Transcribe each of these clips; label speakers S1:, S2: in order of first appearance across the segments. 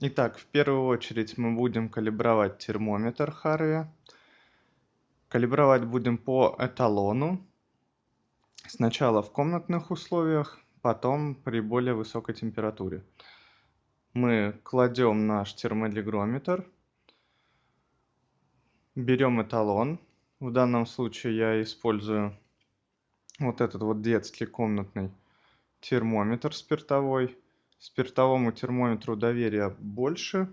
S1: Итак, в первую очередь мы будем калибровать термометр Харви. Калибровать будем по эталону. Сначала в комнатных условиях, потом при более высокой температуре. Мы кладем наш термолигрометр, берем эталон. В данном случае я использую вот этот вот детский комнатный термометр спиртовой спиртовому термометру доверия больше,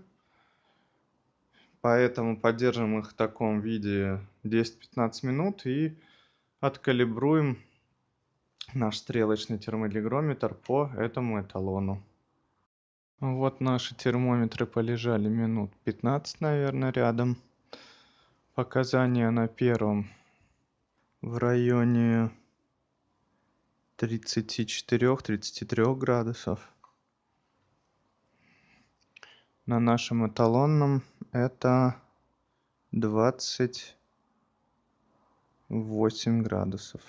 S1: поэтому поддержим их в таком виде 10-15 минут и откалибруем наш стрелочный термолигрометр по этому эталону. Вот наши термометры полежали минут 15, наверное, рядом. Показания на первом в районе 34-33 градусов на нашем эталонном это двадцать восемь градусов.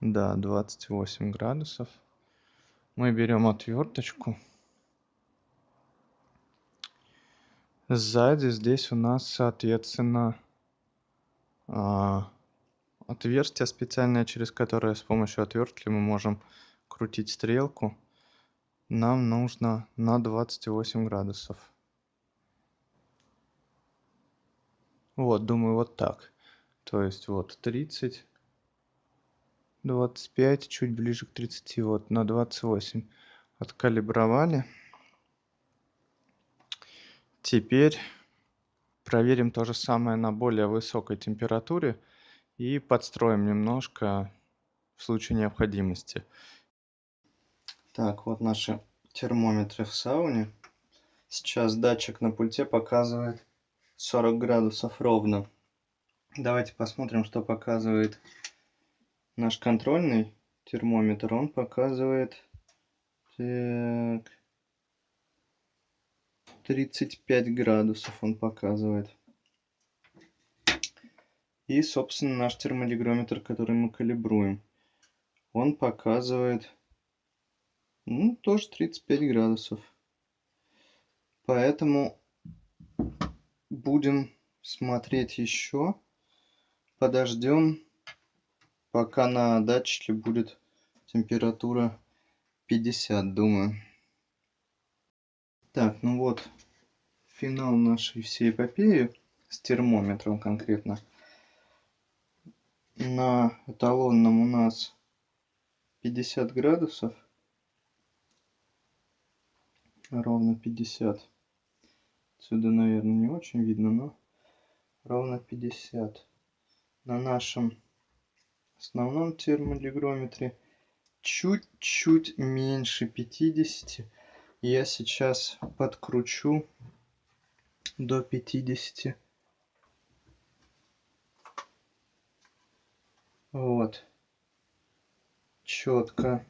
S1: Да, двадцать восемь градусов. Мы берем отверточку. Сзади здесь у нас, соответственно, а, отверстие специальное, через которое с помощью отвертки мы можем крутить стрелку. Нам нужно на двадцать восемь градусов. Вот думаю вот так. То есть вот тридцать двадцать пять чуть ближе к тридцати вот на двадцать восемь откалибровали. Теперь проверим то же самое на более высокой температуре и подстроим немножко в случае необходимости так, вот наши термометры в сауне. Сейчас датчик на пульте показывает 40 градусов ровно. Давайте посмотрим, что показывает наш контрольный термометр. Он показывает так, 35 градусов он показывает. И, собственно, наш термолигрометр, который мы калибруем, он показывает ну, тоже 35 градусов. Поэтому будем смотреть еще. Подождем, пока на датчике будет температура 50, думаю. Так, ну вот, финал нашей всей эпопеи с термометром конкретно. На эталонном у нас 50 градусов ровно 50. Отсюда, наверное, не очень видно, но ровно 50. На нашем основном термолигрометре чуть-чуть меньше 50. Я сейчас подкручу до 50. Вот. Четко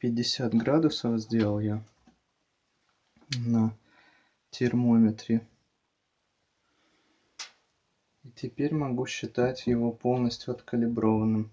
S1: 50 градусов сделал я на термометре. И теперь могу считать его полностью откалиброванным.